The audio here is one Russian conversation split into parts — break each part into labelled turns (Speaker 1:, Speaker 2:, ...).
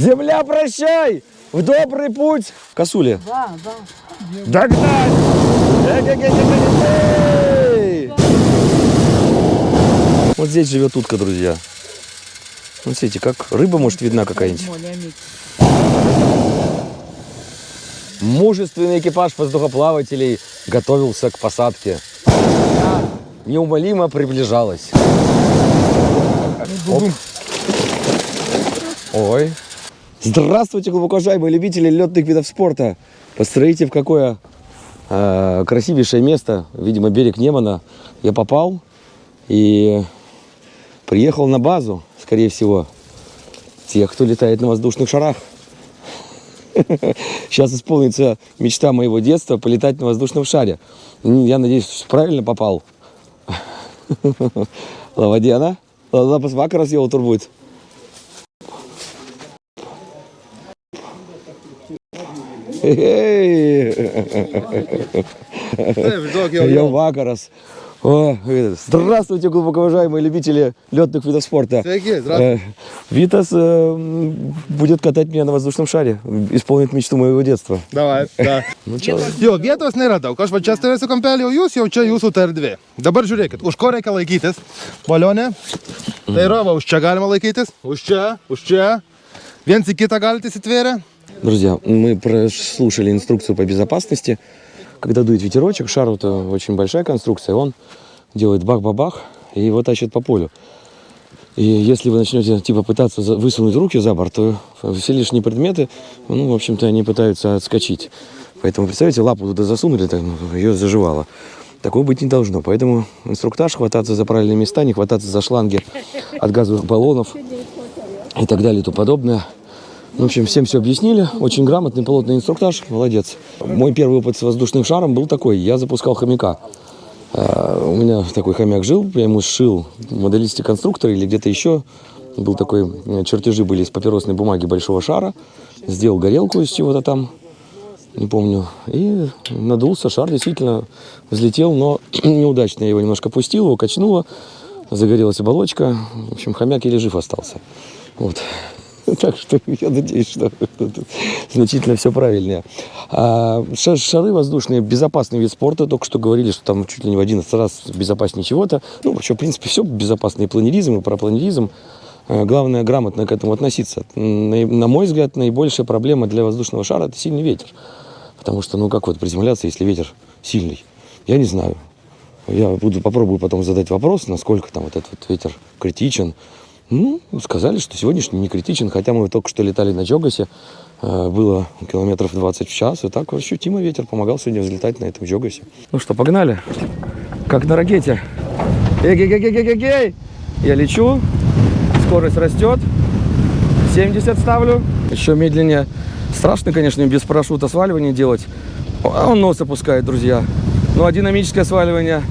Speaker 1: Земля, прощай! В добрый путь! Косули.
Speaker 2: Да, да.
Speaker 1: Догнать! Эй-эй-эй-эй-эй! Вот здесь живет утка, друзья. Вот смотрите, как рыба, может, видна какая-нибудь. Мужественный экипаж воздухоплавателей готовился к посадке. Неумолимо приближалась. Оп. Ой. Здравствуйте, глубоко уважаемые любители летных видов спорта. Посмотрите, в какое э, красивейшее место, видимо, берег Немана, я попал и приехал на базу, скорее всего, тех, кто летает на воздушных шарах. Сейчас исполнится мечта моего детства полетать на воздушном шаре. Я надеюсь, правильно попал. Лавадиана? Лапас вакарас jau turbūt. Jau vakaras. О, э, здравствуйте, глубоко уважаемые любители летных видов спорта.
Speaker 3: Sveiki, здравствуйте.
Speaker 1: Э, Витас э, м, будет катать меня на воздушном шаре, исполнит мечту моего детства.
Speaker 3: Davai, da.
Speaker 1: Ну чё,
Speaker 3: Jo, vietos nėra daug. Aš va čia stovėsiu kampelį, o jūs jau čia jūsų ta erdvė. Dabar žiūrėkit, už ko reikia laikytis. Balionė. Tai yra, va, už čia galima laikytis. Už čia, už čia. Viens į kitą galite įsitvėrę.
Speaker 1: Друзья, мы прослушали инструкцию по безопасности. Когда дует ветерочек, шар это очень большая конструкция, он делает бах-бабах и его тащит по полю. И если вы начнете типа пытаться высунуть руки за борт, то все лишние предметы, ну, в общем-то, они пытаются отскочить. Поэтому, представьте, лапу туда засунули, так, ну, ее заживало. Такого быть не должно. Поэтому инструктаж, хвататься за правильные места, не хвататься за шланги от газовых баллонов и так далее и тому подобное. В общем, всем все объяснили. Очень грамотный, плотный инструктаж. Молодец. Мой первый опыт с воздушным шаром был такой. Я запускал хомяка. А, У меня такой хомяк жил, я ему сшил моделисте конструктора или где-то еще. Был такой, э, чертежи были из папиросной бумаги большого шара. Сделал горелку из чего-то там, не помню. И надулся, шар действительно взлетел, но неудачно я его немножко пустил, его качнуло. Загорелась оболочка. В общем, хомяк еле жив остался. Вот. Так что я надеюсь, что значительно все правильнее. А ша- шары воздушные, безопасный вид спорта. Только что говорили, что там чуть ли не в 11 раз безопаснее чего-то. Ну, вообще, в принципе, все безопасно. И планеризм, и парапланеризм. Э, Главное, грамотно к этому относиться. На мой взгляд, наибольшая проблема для воздушного шара – это сильный ветер. Потому что, ну, как вот приземляться, если ветер сильный? Я не знаю. Я буду, попробую потом задать вопрос, насколько там вот этот вот ветер критичен. Ну, сказали, что сегодняшний не критичен, хотя мы только что летали на Джогасе, э, было километров 20 в час, и так ощутимо ветер помогал сегодня взлетать на этом Джогасе. Ну что, погнали, как на ракете. Эй-гей-гей-гей-гей-гей! Я лечу, скорость растет, 70 ставлю, еще медленнее. Страшно, конечно, без парашюта сваливание делать. А он нос опускает, друзья. Ну, а динамическое сваливание,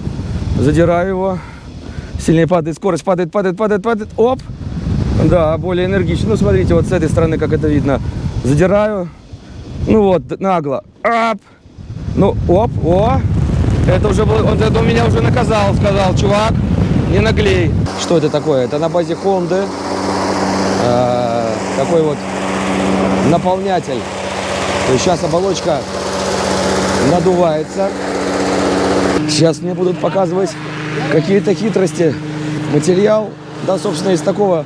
Speaker 1: задираю его, сильнее падает скорость, падает, падает, падает, падает, оп. Да, более энергично. Ну, смотрите, вот с этой стороны, как это видно. Задираю, ну вот, нагло, ап. Ну, оп, о. Это уже был, он это меня уже наказал, сказал, чувак, не наглей. Что это такое? Это на базе Хонды. Э, такой вот наполнятель. То есть сейчас оболочка надувается. Сейчас мне будут показывать какие-то хитрости. Материал, да, собственно, из такого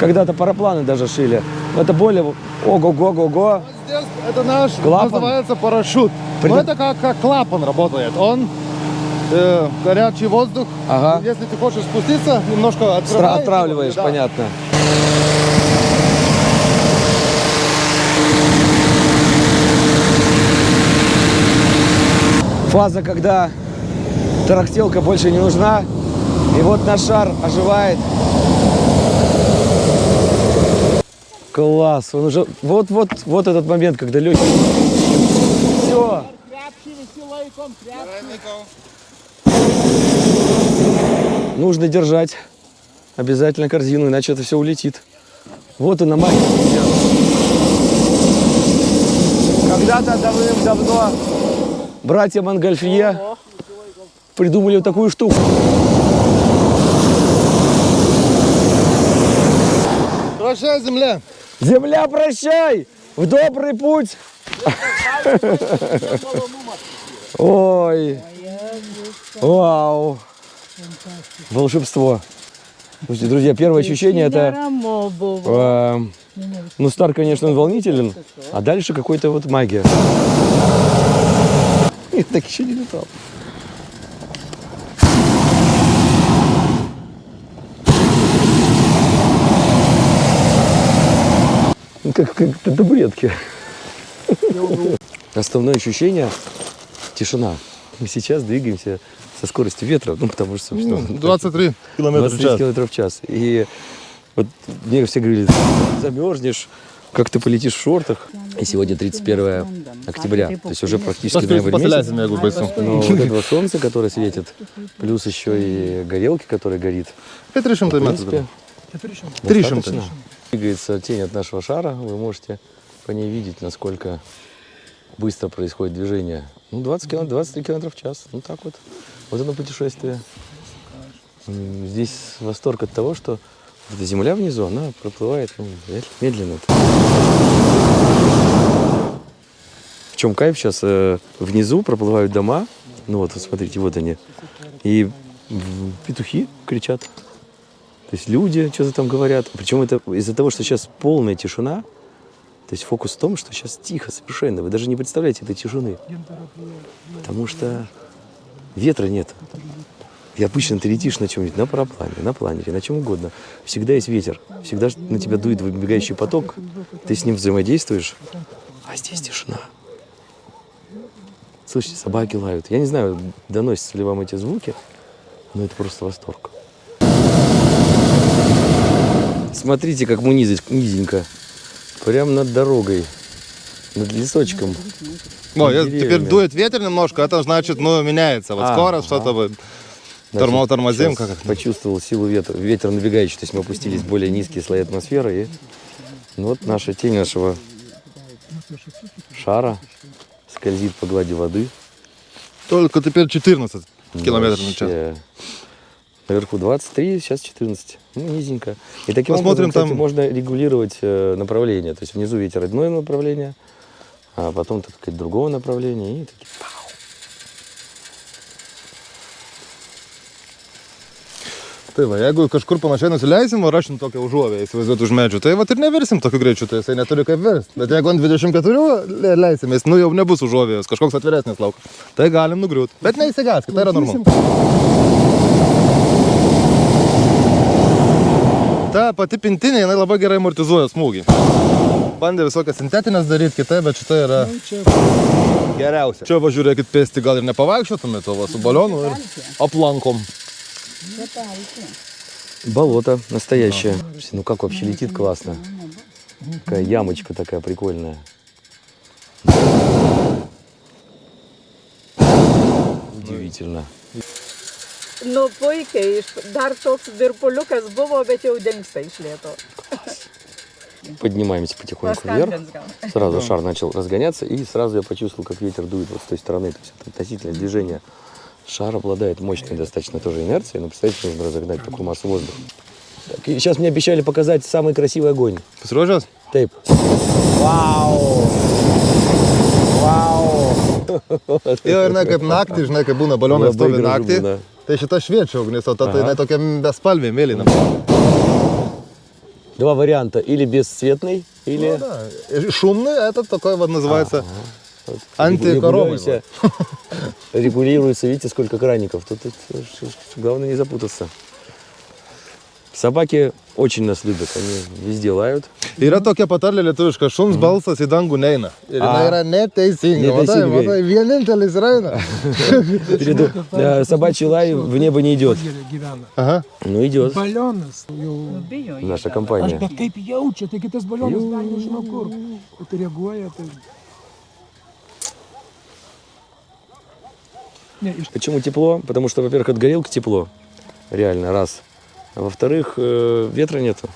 Speaker 1: когда-то парапланы даже шили. Это более ого-го-го-го.
Speaker 3: Здесь это наш,
Speaker 1: Клапан?
Speaker 3: называется парашют.
Speaker 1: При-
Speaker 3: Но это как, как клапан работает. Он э, горячий воздух.
Speaker 1: Ага.
Speaker 3: Если ты хочешь спуститься, немножко открываешь.
Speaker 1: Отравливаешь,
Speaker 3: Да.
Speaker 1: понятно. Фаза, когда тарахтелка больше не нужна. И вот наш шар оживает. Класс. Он уже... Вот, вот, вот этот момент, когда легкий... Все. Нужно держать обязательно корзину, иначе это все улетит. Вот она магия. Когда-то давным-давно братья Монгольфье придумали вот такую штуку.
Speaker 3: Прощай, земля.
Speaker 1: Земля, прощай! В добрый путь! Ой! Вау! Волшебство! Слушайте, друзья, первое ощущение это... Э, ну, стар, конечно, он волнителен, а дальше какой-то вот магия. Я так еще не летал. Как, как на табуретке. Основное ощущение – тишина. Мы сейчас двигаемся со скоростью ветра, ну, потому что, собственно,
Speaker 3: Ну, 23 километра в
Speaker 1: 23
Speaker 3: час.
Speaker 1: километров в час. И вот мне все говорили, замерзнешь, как ты полетишь в шортах. И сегодня 31 октября, то есть уже практически ноябрь месяц. Но вот этого солнца, которое светит, плюс еще и горелки, которая горит.
Speaker 3: Это решим
Speaker 1: В
Speaker 3: ты
Speaker 1: принципе,
Speaker 3: Три шим
Speaker 1: достаточно. Двигается тень от нашего шара, вы можете по ней видеть, насколько быстро происходит движение. Ну, 20 километров, 23 километров в час. Ну, так вот. Вот оно путешествие. Здесь восторг от того, что эта земля внизу, она проплывает ну, мед- медленно. В чем кайф сейчас? э, внизу проплывают дома. Ну вот, смотрите, вот они. И петухи кричат. То есть люди что-то там говорят. Причем это из-за того, что сейчас полная тишина. То есть фокус в том, что сейчас тихо совершенно. Вы даже не представляете этой тишины. Потому что ветра нет. И обычно ты летишь на чем-нибудь, на параплане, на планере, на чем угодно. Всегда есть ветер. Всегда на тебя дует выбегающий поток. Ты с ним взаимодействуешь. А здесь тишина. Слышите, собаки лают. Я не знаю, доносятся ли вам эти звуки, но это просто восторг. Смотрите, как мы низенько. Прям над дорогой. Над лесочком. Деревьями.
Speaker 3: теперь дует ветер немножко, это значит, ну, меняется. Вот
Speaker 1: А,
Speaker 3: скорость,
Speaker 1: ага.
Speaker 3: что-то вот.
Speaker 1: Значит,
Speaker 3: Тормо- тормозим, как?
Speaker 1: Почувствовал силу ветра. Ветер набегающий. То есть мы опустились в более низкие слои атмосферы. И ну вот наша тень нашего шара скользит по глади воды.
Speaker 3: Только теперь 14 километров на час.
Speaker 1: Наверху 23, сейчас 14. Ну, низенько. И таким
Speaker 3: Посмотрим
Speaker 1: образом, кстати,
Speaker 3: там-
Speaker 1: можно регулировать э, направление. То есть внизу ветер одного направления, а потом, так сказать, другого направления. И такие
Speaker 3: va, jeigu kažkur panašiai nusileisim, o rašim tokią užuovę, įsivaizduoti už medžių, tai va ir neversim tokiu greičiu, tai jisai neturi kaip versti. Bet jeigu ant 24 le- leisimės, nu jau nebus užuovėjos, kažkoks atviresnis laukas, tai galim nugriūti. Bet neįsigaskit, tai yra normalu. Ta pati pintinė, jinai labai gerai amortizuoja smūgį. Bandė visokias sintetinės daryti kitai, bet šita yra geriausia. Čia važiuokit pėsti, gal ir nepavaikščiotumėte, o va su balionu ir aplankom.
Speaker 1: Болото настоящее. Слушайте, Ну как вообще летит классно. Такая ямочка такая прикольная. Удивительно.
Speaker 2: Nu, puikiai, dar toks virpuliukas buvo, bet jau dingsta iš lėto.
Speaker 1: Поднимаемся потихоньку вверх. Сразу шар начал разгоняться, и сразу я почувствовал, как ветер дует вот с той стороны. То есть это относительное движение. Шар обладает мощной достаточно тоже инерцией, но представьте, нужно разогнать такую массу воздуха. Так, сейчас мне обещали показать самый красивый огонь.
Speaker 3: Pasiruošęs?
Speaker 1: Тейп. Вау! Вау!
Speaker 3: Jo, ir ne kaip naktį, žinai, kai būna balionai
Speaker 1: Labai
Speaker 3: stovi naktį.
Speaker 1: būna.
Speaker 3: Tai šita šviečia ugnis, o ta tai tokia bespalvė, mėlyna.
Speaker 1: Два варианта. Или бесцветный, или...
Speaker 3: Nu, da. Ir Šumnai, это такой вот называется
Speaker 1: Вот.
Speaker 3: антикоровый.
Speaker 1: Регулируется, регулируется, видите, сколько краников. Тут, тут, главное не запутаться. Собаки очень нас любят, они везде лают.
Speaker 3: Yra tokia patarlė lietuviška, šuns balsas į dangų neina. Ir jinai
Speaker 1: A.
Speaker 3: yra neteisinga. Matai,
Speaker 1: Neteisingai.
Speaker 3: matai, vienintelis ir eina.
Speaker 1: Перед- э, Собачий лай в небо не идет.
Speaker 4: gyvena.
Speaker 3: Aha.
Speaker 1: Ну, идет
Speaker 4: Balionas jau.
Speaker 2: Bijo. jie.
Speaker 1: наша
Speaker 4: Aš
Speaker 1: компания.
Speaker 4: bet kaip jaučia, tai kitas balionas gal nežinau kur. Bet reaguoja, tai... Ne, iš
Speaker 1: Почему тепло? Потому что, во-первых, от горелки тепло. Реально, раз. А во-вторых, э, ветра нету.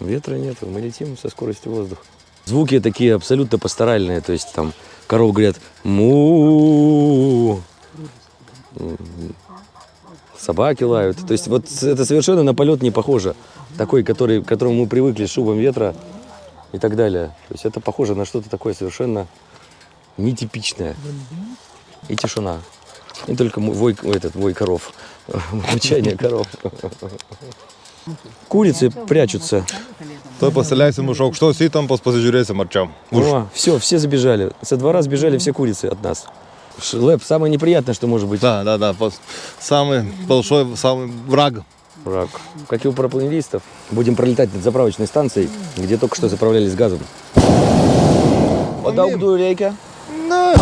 Speaker 1: Ветра нету. Мы летим со скоростью воздуха. Звуки такие абсолютно пасторальные. То есть там коровы говорят му Собаки лают. То есть вот это совершенно на полет не похоже. Такой, который, к которому мы привыкли шубом ветра. и так далее. То есть это похоже на что-то такое совершенно нетипичное. И тишина. И только вой, этот, вой коров. Мучание коров. Курицы прячутся.
Speaker 3: Tuoj pasileisim už aukštos įtampos, pasižiūrėsim arčiau. Už.
Speaker 1: О, все, все забежали. Со двора сбежали все курицы от нас. Ш- Лэп, самое неприятное, что может быть.
Speaker 3: Да, да, да. Самый большой, самый враг.
Speaker 1: Враг. Как и у парапланеристов. Будем пролетать над заправочной станцией, где только что заправлялись газом. Padaugdų reikia.
Speaker 3: Na,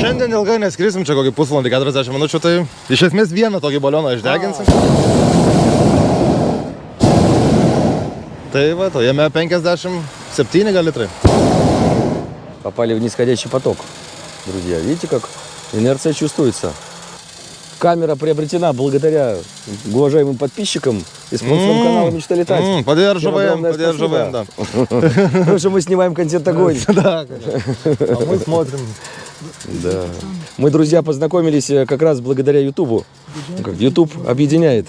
Speaker 3: šiandien ilgai neskrisim, čia kokį pusvalandį, 40 minučių, tai iš esmės vieną tokį balioną išdeginsim. Tai va, to jame 57 gal litrai.
Speaker 1: Попали в нисходящий поток. Друзья, видите, как инерция чувствуется. Камера приобретена благодаря уважаемым подписчикам и спонсорам
Speaker 3: М,
Speaker 1: канала «Мечта летать».
Speaker 3: м, Поддерживаем, поддерживаем, да.
Speaker 1: Потому что мы снимаем контент огонь.
Speaker 3: Да, а мы смотрим.
Speaker 1: Да. Мы, друзья, познакомились э, как раз благодаря Ютубу. Ну, как Ютуб объединяет.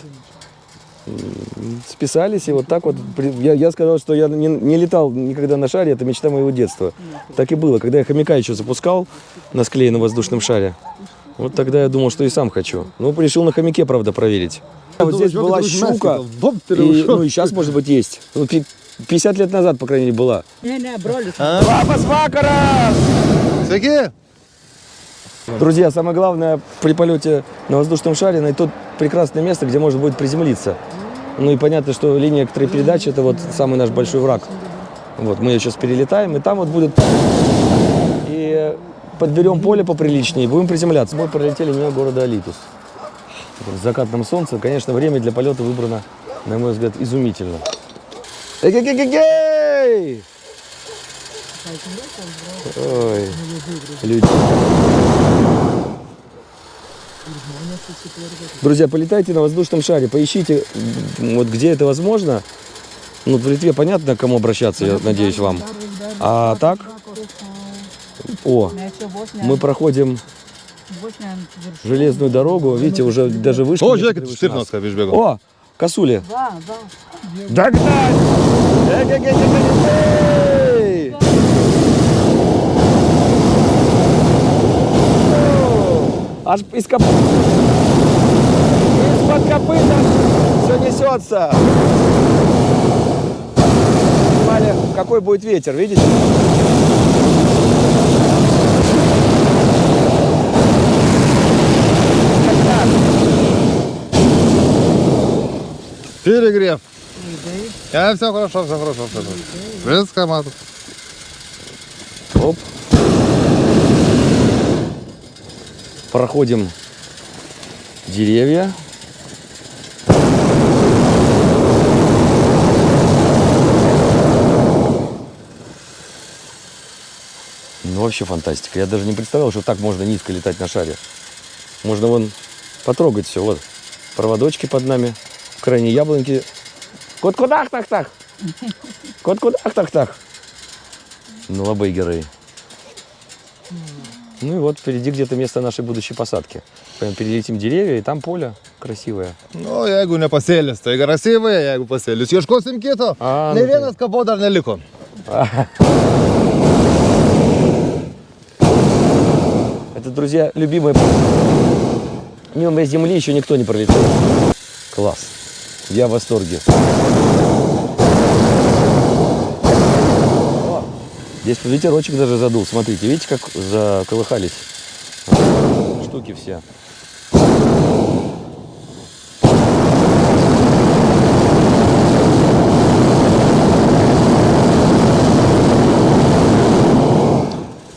Speaker 1: Списались, и вот так вот. Я, я сказал, что я не, не летал никогда на шаре, это мечта моего детства. Так и было. Когда я хомяка еще запускал на склеенном воздушном шаре, вот тогда я думал, что и сам хочу. Ну, решил на хомяке, правда, проверить. Вот здесь была щука, и, ну и сейчас, может быть, есть. Ну, пи- 50 лет назад, по крайней мере, была.
Speaker 2: Ne, ne, brolis.
Speaker 1: Labas vakaras! Друзья, самое главное при полете на воздушном шаре найти то прекрасное место, где можно будет приземлиться. Ну и понятно, что линия передачи это вот самый наш большой враг. Вот мы ее сейчас перелетаем, и там вот будет и подберем поле поприличнее, и будем приземляться. Мы пролетели мимо города Алитус. В закатном солнце, конечно, время для полета выбрано, на мой взгляд, изумительно. Эй-гей-гей-гей! Ой, люди. Друзья, полетайте на воздушном шаре, поищите, вот где это возможно. Ну, в Литве понятно, к кому обращаться, я надеюсь, вам. А так, о, мы проходим железную дорогу, видите, уже даже выше.
Speaker 3: O, žiūrėkit, štirnos kaip išbėgo.
Speaker 1: О, косули. Догнать! Аж из коп... Из-под копыта все несется. Понимали, какой будет ветер, видите?
Speaker 3: Перегрев. А, все хорошо, все хорошо, все хорошо. Viską matot.
Speaker 1: Оп. Проходим деревья. Ну, вообще фантастика. Я даже не представлял, что так можно низко летать на шаре. Можно вон потрогать все. Вот проводочки под нами. В крайней яблоньки. Кот кудах так так. Кот кудах так так. Ну. Ну и вот впереди где-то место нашей будущей посадки. Прям перелетим деревья, и там поле красивое.
Speaker 3: Nu, jeigu ne pasėlis, tai grasyvai, jeigu pasėlis. Ieškosim kito.
Speaker 1: A,
Speaker 3: Ne
Speaker 1: nu
Speaker 3: vienas kabo dar neliko.
Speaker 1: Это, друзья, любимое. Мимо земли еще никто не пролетел. Класс. Я в восторге. О, Здесь ветерочек даже задул. Смотрите, видите, как заколыхались штуки все.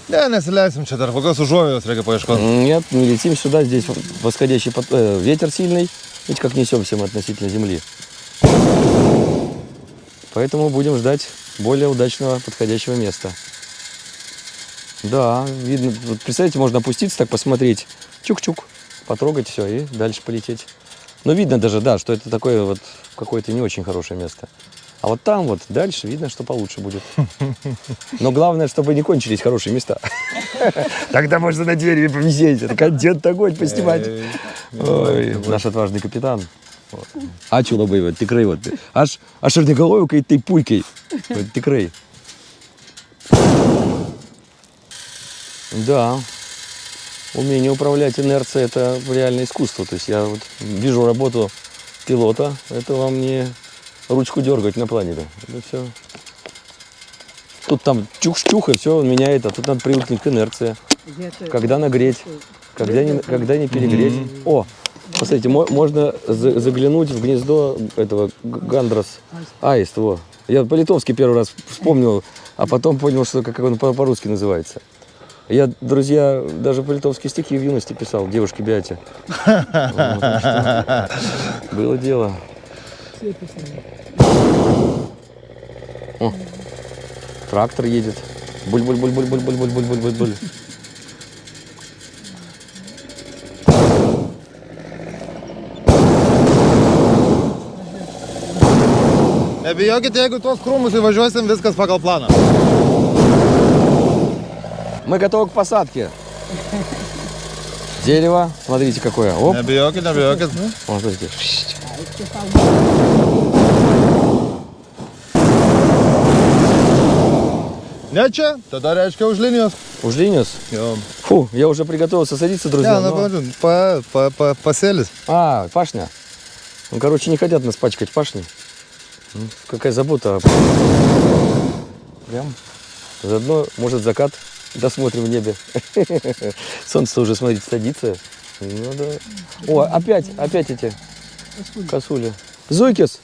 Speaker 3: Ne, nesileisim čia dar, kokios užuovėjos reikia paieškoti.
Speaker 1: Нет, не летим сюда, здесь восходящий пот- э, ветер сильный. Видите, как несемся мы относительно земли. Поэтому будем ждать более удачного подходящего места. Да, видно. Вот представьте, можно опуститься, так посмотреть. Чук-чук. Потрогать все и дальше полететь. Но видно даже, да, что это такое вот какое-то не очень хорошее место. А вот там вот дальше видно, что получше будет. Но главное, чтобы не кончились хорошие места. Тогда можно на двери повисеть. Это контент огонь поснимать. Ой, наш отважный капитан. Ačiū labai, va, tikrai. Va. Aš, aš ir negalvoju, kai tai puikiai. Va, tikrai. Да, умение управлять инерцией – это реальное искусство. То есть я вот вижу работу пилота, это вам не ручку дергать на планете. Это все. Тут там чух-чух, и все меняет, а тут надо привыкнуть к инерции. Когда нагреть, когда не, когда не перегреть. О, посмотрите, мо- можно за- заглянуть в гнездо этого гандрос аист. Во. Я по-литовски первый раз вспомнил, а потом понял, что как он по- по-русски называется. Я, друзья, даже по-литовски стихи в юности писал, девушке Бяте. Было дело. Трактор едет. Буль-буль-буль-буль-буль-буль-буль-буль-буль.
Speaker 3: Nebijokit, jeigu tuos krūmus įvažiuosim, viskas pagal planą.
Speaker 1: Мы готовы к посадке. Дерево, смотрите какое. Оп,
Speaker 3: Nebijokit, nebijokit.
Speaker 1: О, смотрите.
Speaker 3: Ne čia, tada reiškia už linijos. Jo.
Speaker 1: Фу, я уже приготовился садиться, друзья. Но-
Speaker 3: pavadžiu, pa, pa, pa, pasėlis.
Speaker 1: А, пашня. Ну, короче, не хотят нас пачкать пашней. М, Какая забота. Прям. Заодно, может, закат досмотрим в небе. Солнце уже, смотрите, садится. Ну, да. О, опять, опять эти косули. Зойкис.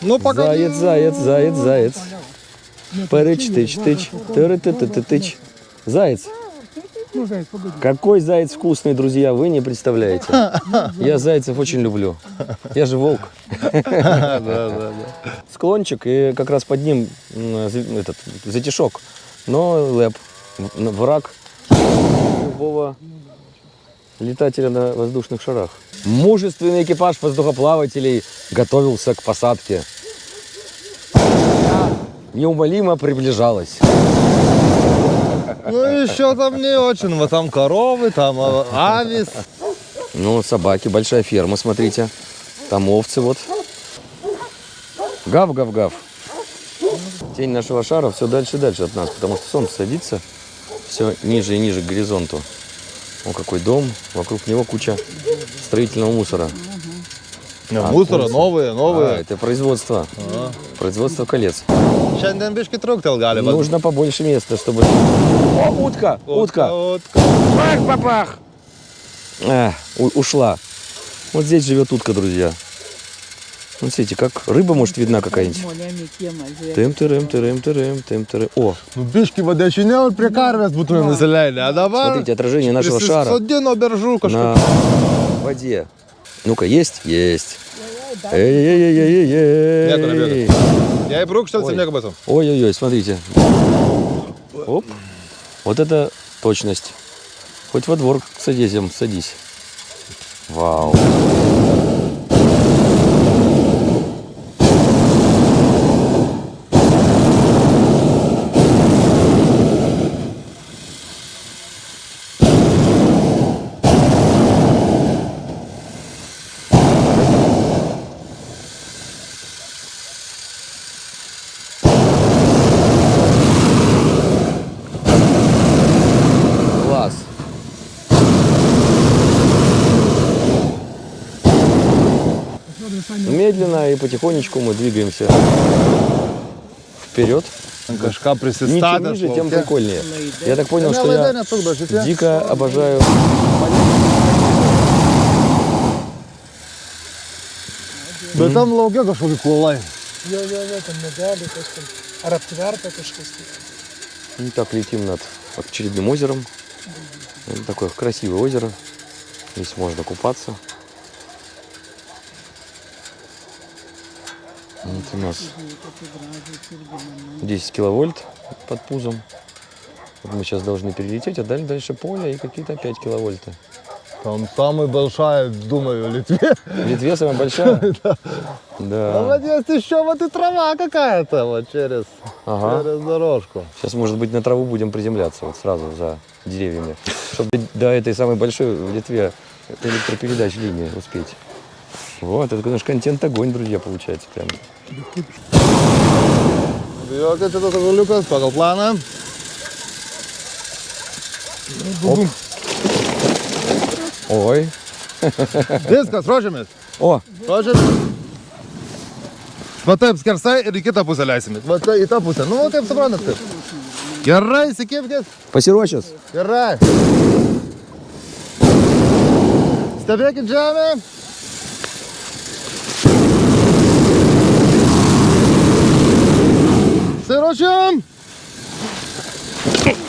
Speaker 3: Nu, pagal.
Speaker 1: Заяц, заяц, заяц, заяц. Парыч, тыч, тыч. тыры ты ты ты тыч Заяц.
Speaker 4: Ну, заяц, погоди.
Speaker 1: Какой заяц вкусный, друзья, вы не представляете. Я зайцев очень люблю. Я же волк. Склончик, и как раз под ним этот затишок. Но лэп, враг любого летателя на воздушных шарах. Мужественный экипаж воздухоплавателей готовился к посадке. Неумолимо приближалась.
Speaker 3: Ну, еще там не очень. Вот там коровы, там а, авис.
Speaker 1: Ну, собаки, большая ферма, смотрите. Там овцы вот. Гав-гав-гав. Тень нашего шара все дальше и дальше от нас, потому что солнце садится все ниже и ниже к горизонту. О, какой дом, вокруг него куча строительного мусора.
Speaker 3: Ne,
Speaker 1: А,
Speaker 3: Mūsų
Speaker 1: курсы.
Speaker 3: новые,
Speaker 1: А,
Speaker 3: новые.
Speaker 1: это производство. Производство колец.
Speaker 3: Šiandien biški truktel gali. bet-
Speaker 1: Нужно побольше места, чтобы... О, утка, утка.
Speaker 3: Utka.
Speaker 1: Бах, бабах. А, ушла. Вот здесь живет утка, друзья. Вот смотрите, как рыба, может, видна какая-нибудь. Тым тырым тырым тырым тым тырым. О,
Speaker 3: va dešiniau ir prie karvės būtume nusileidę. O dabar...
Speaker 1: смотрите, отражение нашего шара
Speaker 3: Sodino beržų
Speaker 1: на воде. Ну-ка, есть? Есть.
Speaker 3: Я
Speaker 1: и
Speaker 3: брук что-то
Speaker 1: снег
Speaker 3: об этом.
Speaker 1: Ой-ой-ой, смотрите. Оп. Вот это точность. Хоть во двор садись, эм, садись. Вау. потихонечку мы двигаемся вперед.
Speaker 3: Кашка
Speaker 1: присыста.
Speaker 3: Чем
Speaker 1: ниже, тем прикольнее. Я так понял,
Speaker 3: ну,
Speaker 1: что я дико обожаю...
Speaker 4: Да там лауге кашуги кулай. Йо-йо-йо, ну,
Speaker 1: И так летим над очередным озером. Это такое красивое озеро. Здесь можно купаться. Вот у нас 10 киловольт под пузом. Вот мы сейчас должны перелететь, а дальше, дальше поле и какие-то опять киловольты.
Speaker 3: Там самая большая, думаю, в Литве.
Speaker 1: В Литве самая большая?
Speaker 3: А
Speaker 1: Да.
Speaker 3: вот есть еще вот и трава какая-то вот через,
Speaker 1: Ага.
Speaker 3: через дорожку.
Speaker 1: Сейчас, может быть, на траву будем приземляться вот сразу за деревьями, чтобы до этой самой большой в Литве электропередач линии успеть. Вот, это наш контент огонь, друзья, получается прям.
Speaker 3: Bijokit, čia tas žuliukas pagal planą.
Speaker 4: Bum.
Speaker 1: Ой.
Speaker 3: Viskas, ruošiamės.
Speaker 1: О,
Speaker 3: Ruošiamės. Va taip skersai ir į kitą pusę leisimės. Va tai į tą pusę. Nu, va, kaip suprantat. Kaip. Gerai, įsikipkit.
Speaker 1: посерочес.
Speaker 3: Gerai. Stebėkit žemę. Siruošiam.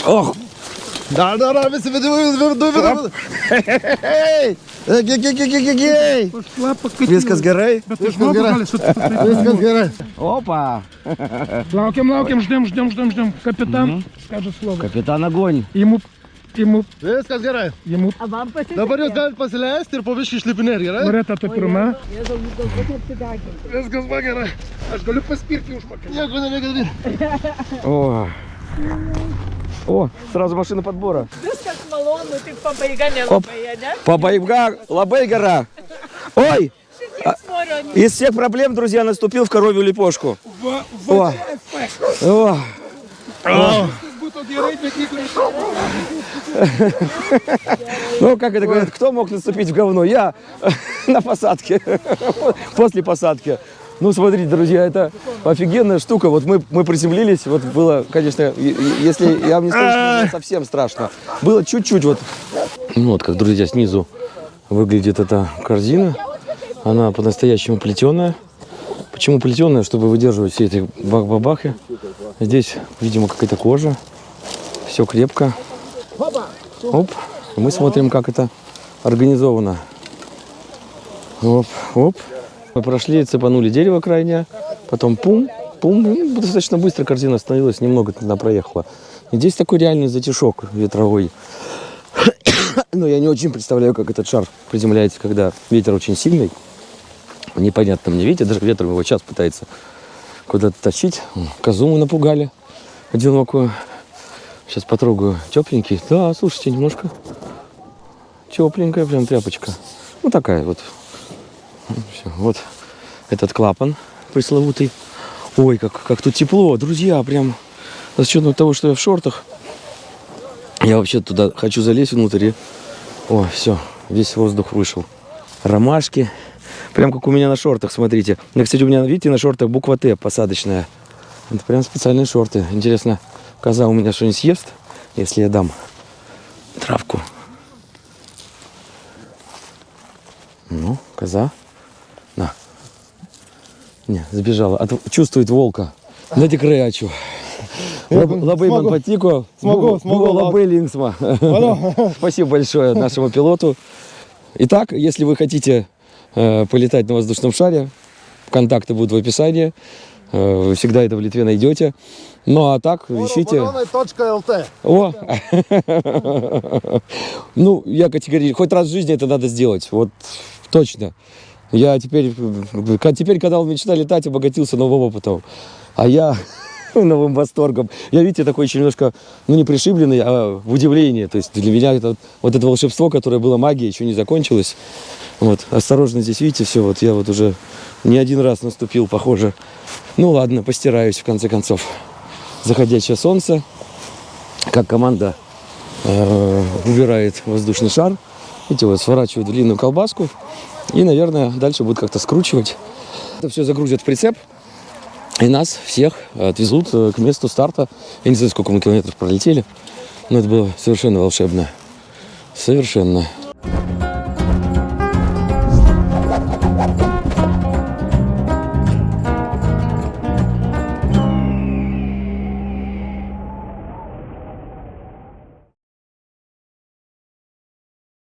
Speaker 1: Ох,
Speaker 3: Dar, dar, dar, visi viduje, viduje, viduje. Hei, hei,
Speaker 4: Pašlapa, kad
Speaker 1: Viskas gerai?
Speaker 4: Bet
Speaker 3: Viskas
Speaker 4: aš žmogus
Speaker 3: gerai.
Speaker 4: gali sutapti.
Speaker 3: Viskas gerai.
Speaker 1: Опа!
Speaker 4: Laukiam, laukiam, ždėm, ždėm, ždėm, ždėm. Kapitan, скажет слово.
Speaker 1: Капитан огонь.
Speaker 4: Ему, ему,
Speaker 3: Viskas gerai.
Speaker 4: ему
Speaker 2: A vam pasisekė?
Speaker 3: Dabar jūs galite pasileisti ir po viškį išlipinėti, gerai?
Speaker 4: Loreta to pirma.
Speaker 2: Jėzau, jūs galbūt apsideginti.
Speaker 3: Viskas va gerai.
Speaker 4: Aš galiu paspirti užpakalį.
Speaker 3: Nieko nereikia daryti.
Speaker 1: О. О, сразу машина подбора.
Speaker 2: Viskas malonu, tik pabaiga nelabai, ne?
Speaker 1: Пабайга, лабайгара. Ой, из всех проблем, друзья, наступил в коровью лепешку. О. О.
Speaker 4: Jeigu
Speaker 1: Ну, как это говорят, кто мог наступить в говно? Я на посадке, после посадки. Ну, смотрите, друзья, это офигенная штука. Вот мы, мы приземлились, вот было, конечно, если я вам не скажу, что было совсем страшно. Было чуть-чуть вот. Ну, вот как, друзья, снизу выглядит эта корзина. Она по-настоящему плетеная. Почему плетеная? Чтобы выдерживать все эти бах-бабахи. Здесь, видимо, какая-то кожа. Все крепко. Оп. Мы смотрим, как это организовано. Оп, оп. Мы прошли, цепанули дерево крайнее, потом пум, пум. Ну, достаточно быстро корзина остановилась, немного туда проехала. И здесь такой реальный затишок ветровой. Но я не очень представляю, как этот шар приземляется, когда ветер очень сильный. Непонятно мне, видите, даже ветром его сейчас пытается куда-то тащить. Козу мы напугали одинокую. Сейчас потрогаю. Тепленький. Да, слушайте, немножко тепленькая прям тряпочка. Ну такая вот. Всё, Вот этот клапан пресловутый. Ой, как, как тут тепло, друзья, прям с учетом того, что я в шортах. Я вообще туда хочу залезть внутрь и... О, все, весь воздух вышел. Ромашки. Прям как у меня на шортах, смотрите. Ну, кстати, у меня, видите, на шортах буква Т посадочная. Это прям специальные шорты. Интересно, коза у меня что-нибудь съест, если я дам травку. Ну, коза. На. Не, сбежала. От- чувствует волка. Не крячу.
Speaker 3: Labai
Speaker 1: smagu.
Speaker 3: Patiko. Smagu, smagu.
Speaker 1: Labai linksma. Спасибо большое нашему пилоту. Итак, если вы хотите э, полетать на воздушном шаре, контакты будут в описании. Э, Вы всегда это в Литве найдете. Ну а так, ищите. О! Ну, я категорически, хоть раз в жизни это надо сделать, вот точно. Я теперь, теперь, когда он мечта летать, обогатился новым опытом. А я новым восторгом. Я, видите, такой еще немножко, ну, не пришибленный, а в удивлении. То есть для меня это, вот это волшебство, которое было магией, еще не закончилось. Вот, осторожно здесь, видите, все, вот я вот уже не один раз наступил, похоже. Ну, ладно, постираюсь, в конце концов. Заходящее солнце, как команда э, убирает воздушный шар. Видите, вот сворачивают длинную колбаску. И, наверное, дальше будут как-то скручивать. Это все загрузят в прицеп. И нас всех отвезут э, к месту старта. Я не знаю, сколько мы километров пролетели. Но это было совершенно волшебно. Совершенно.